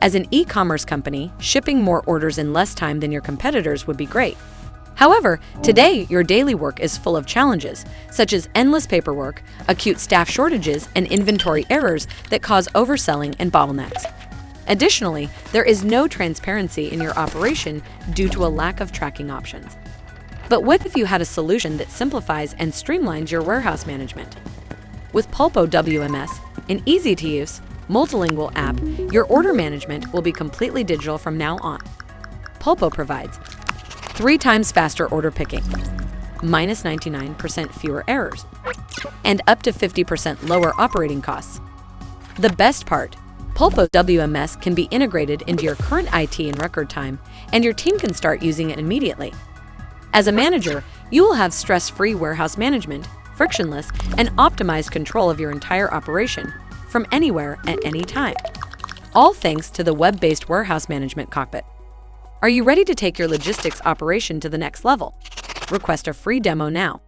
As an e-commerce company, shipping more orders in less time than your competitors would be great. However, today your daily work is full of challenges, such as endless paperwork, acute staff shortages, and inventory errors that cause overselling and bottlenecks. Additionally, there is no transparency in your operation due to a lack of tracking options. But what if you had a solution that simplifies and streamlines your warehouse management? With Pulpo WMS, an easy-to-use, multilingual app, your order management will be completely digital from now on. Pulpo provides three times faster order picking, minus 99% fewer errors, and up to 50% lower operating costs. The best part, Pulpo WMS can be integrated into your current IT in record time, and your team can start using it immediately. As a manager, you will have stress-free warehouse management, frictionless, and optimized control of your entire operation from anywhere at any time. All thanks to the web-based warehouse management cockpit. Are you ready to take your logistics operation to the next level? Request a free demo now.